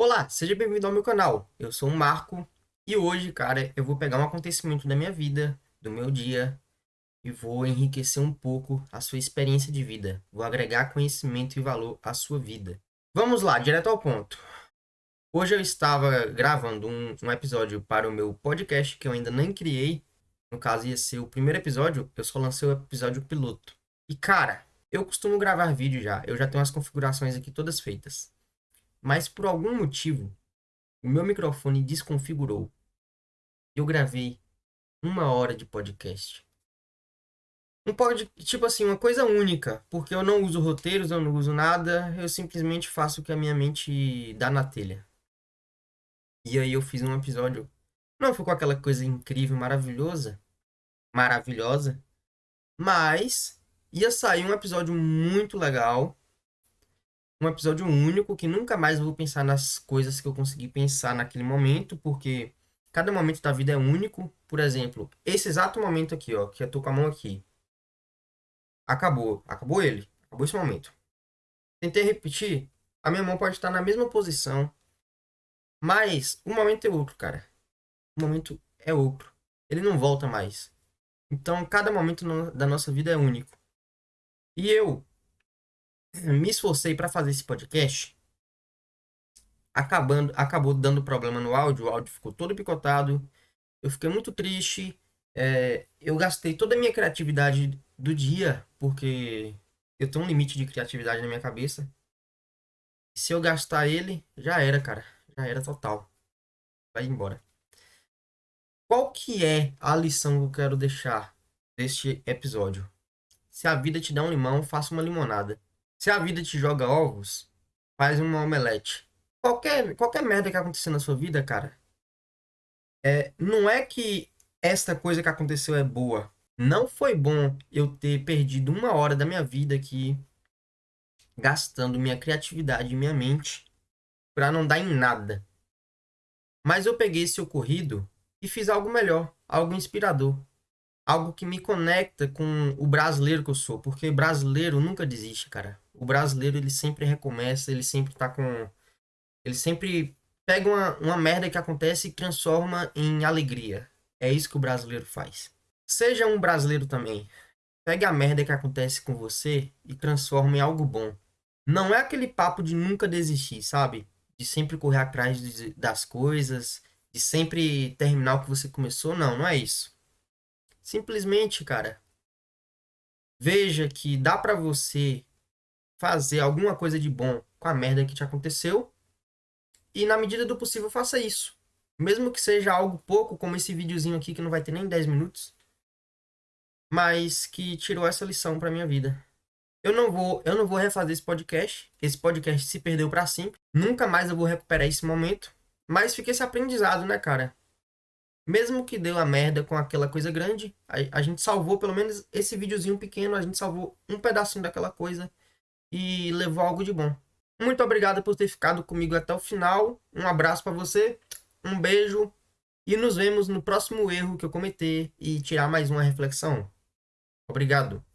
Olá, seja bem-vindo ao meu canal. Eu sou o Marco e hoje, cara, eu vou pegar um acontecimento da minha vida, do meu dia e vou enriquecer um pouco a sua experiência de vida. Vou agregar conhecimento e valor à sua vida. Vamos lá, direto ao ponto. Hoje eu estava gravando um, um episódio para o meu podcast que eu ainda nem criei. No caso, ia ser o primeiro episódio, eu só lancei o episódio piloto. E cara, eu costumo gravar vídeo já, eu já tenho as configurações aqui todas feitas. Mas por algum motivo, o meu microfone desconfigurou. Eu gravei uma hora de podcast. Um pod, tipo assim, uma coisa única, porque eu não uso roteiros, eu não uso nada, eu simplesmente faço o que a minha mente dá na telha. E aí eu fiz um episódio, não ficou aquela coisa incrível, maravilhosa, maravilhosa, mas ia sair um episódio muito legal, um episódio único que nunca mais vou pensar nas coisas que eu consegui pensar naquele momento, porque cada momento da vida é único. Por exemplo, esse exato momento aqui, ó, que eu tô com a mão aqui. Acabou, acabou ele, acabou esse momento. Tentei repetir, a minha mão pode estar na mesma posição, mas o momento é outro, cara. O momento é outro. Ele não volta mais. Então, cada momento da nossa vida é único. E eu me esforcei para fazer esse podcast, acabando, acabou dando problema no áudio, o áudio ficou todo picotado, eu fiquei muito triste, é, eu gastei toda a minha criatividade do dia, porque eu tenho um limite de criatividade na minha cabeça. Se eu gastar ele, já era, cara, já era total. Vai embora. Qual que é a lição que eu quero deixar deste episódio? Se a vida te dá um limão, faça uma limonada. Se a vida te joga ovos, faz uma omelete. Qualquer, qualquer merda que acontecer na sua vida, cara, é, não é que esta coisa que aconteceu é boa. Não foi bom eu ter perdido uma hora da minha vida aqui gastando minha criatividade e minha mente para não dar em nada. Mas eu peguei esse ocorrido e fiz algo melhor, algo inspirador algo que me conecta com o brasileiro que eu sou, porque brasileiro nunca desiste, cara. O brasileiro ele sempre recomeça, ele sempre tá com ele sempre pega uma, uma merda que acontece e transforma em alegria. É isso que o brasileiro faz. Seja um brasileiro também. Pegue a merda que acontece com você e transforma em algo bom. Não é aquele papo de nunca desistir, sabe? De sempre correr atrás das coisas, de sempre terminar o que você começou. Não, não é isso. Simplesmente, cara, veja que dá para você fazer alguma coisa de bom com a merda que te aconteceu e na medida do possível faça isso. Mesmo que seja algo pouco, como esse videozinho aqui que não vai ter nem 10 minutos, mas que tirou essa lição para minha vida. Eu não vou, eu não vou refazer esse podcast. Esse podcast se perdeu para sempre. Nunca mais eu vou recuperar esse momento, mas fica esse aprendizado, né, cara? Mesmo que deu a merda com aquela coisa grande, a, a, gente salvou pelo menos esse videozinho pequeno, a gente salvou um pedacinho daquela coisa e levou algo de bom. Muito obrigado por ter ficado comigo até o final. Um abraço para você, um beijo e nos vemos no próximo erro que eu cometer e tirar mais uma reflexão. Obrigado.